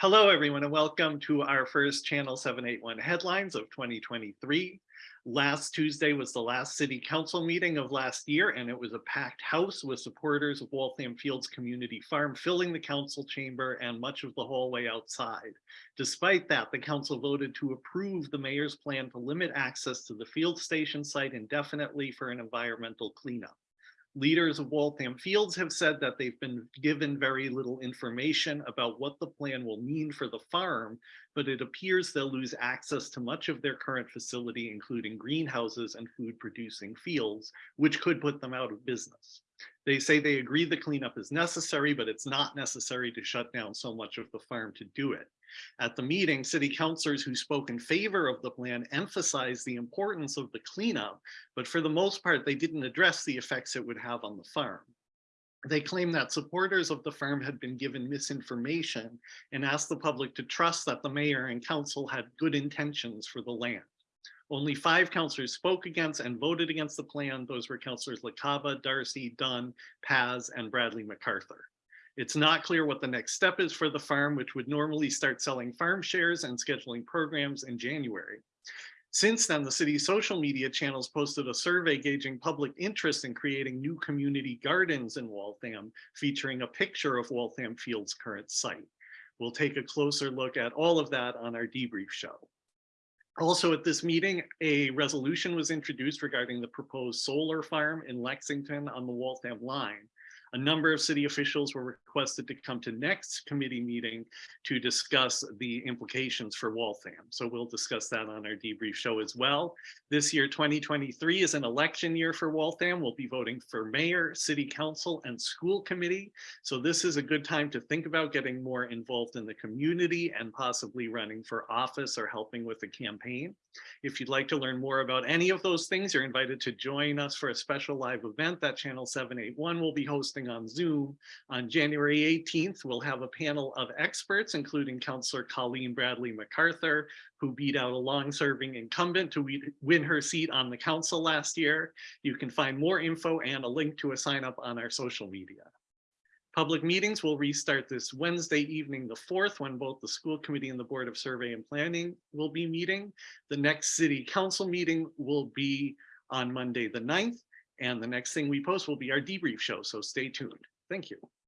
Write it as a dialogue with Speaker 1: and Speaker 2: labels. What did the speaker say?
Speaker 1: Hello, everyone, and welcome to our first Channel 781 headlines of 2023. Last Tuesday was the last city council meeting of last year, and it was a packed house with supporters of Waltham Fields Community Farm filling the council chamber and much of the hallway outside. Despite that, the council voted to approve the mayor's plan to limit access to the field station site indefinitely for an environmental cleanup. Leaders of Waltham Fields have said that they've been given very little information about what the plan will mean for the farm, but it appears they'll lose access to much of their current facility, including greenhouses and food producing fields, which could put them out of business. They say they agree the cleanup is necessary, but it's not necessary to shut down so much of the farm to do it. At the meeting, city councilors who spoke in favor of the plan emphasized the importance of the cleanup, but for the most part, they didn't address the effects it would have on the farm. They claim that supporters of the farm had been given misinformation and asked the public to trust that the mayor and council had good intentions for the land. Only five councillors spoke against and voted against the plan. Those were councillors LaCava, Darcy, Dunn, Paz, and Bradley MacArthur. It's not clear what the next step is for the farm, which would normally start selling farm shares and scheduling programs in January. Since then, the city's social media channels posted a survey gauging public interest in creating new community gardens in Waltham, featuring a picture of Waltham Field's current site. We'll take a closer look at all of that on our debrief show. Also at this meeting, a resolution was introduced regarding the proposed solar farm in Lexington on the Waltham line. A number of city officials were requested to come to next committee meeting to discuss the implications for Waltham. So we'll discuss that on our debrief show as well. This year, 2023 is an election year for Waltham. We'll be voting for mayor, city council, and school committee. So this is a good time to think about getting more involved in the community and possibly running for office or helping with the campaign. If you'd like to learn more about any of those things, you're invited to join us for a special live event that Channel 781 will be on Zoom. On January 18th, we'll have a panel of experts, including Councillor Colleen Bradley MacArthur, who beat out a long-serving incumbent to win her seat on the council last year. You can find more info and a link to a sign up on our social media. Public meetings will restart this Wednesday evening, the 4th, when both the school committee and the Board of Survey and Planning will be meeting. The next city council meeting will be on Monday, the 9th, and the next thing we post will be our debrief show, so stay tuned. Thank you.